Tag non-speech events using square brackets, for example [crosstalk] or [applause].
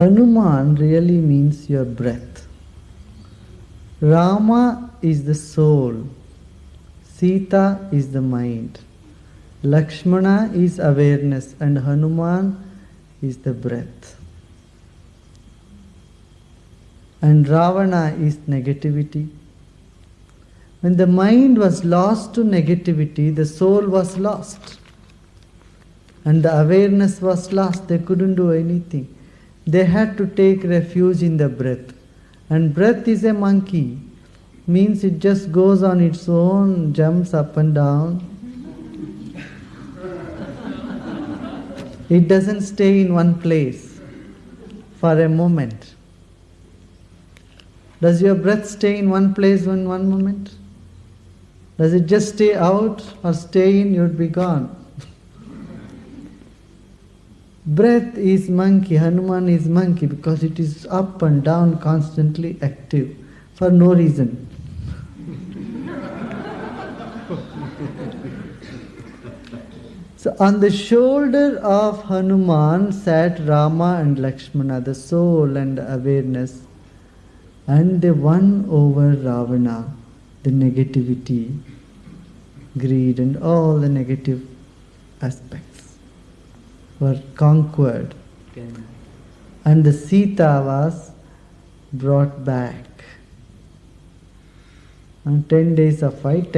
Hanuman really means your breath. Rama is the soul. Sita is the mind. Lakshmana is awareness and Hanuman is the breath. And Ravana is negativity. When the mind was lost to negativity, the soul was lost. And the awareness was lost. They couldn't do anything. They had to take refuge in the breath. And breath is a monkey. Means it just goes on its own, jumps up and down. It doesn't stay in one place for a moment. Does your breath stay in one place in one moment? Does it just stay out or stay in? You'd be gone. Breath is monkey, Hanuman is monkey because it is up and down constantly active for no reason. [laughs] so on the shoulder of Hanuman sat Rama and Lakshmana, the soul and awareness, and they won over Ravana, the negativity, greed, and all the negative aspects were conquered. And the Sita was brought back. And 10 days of fight,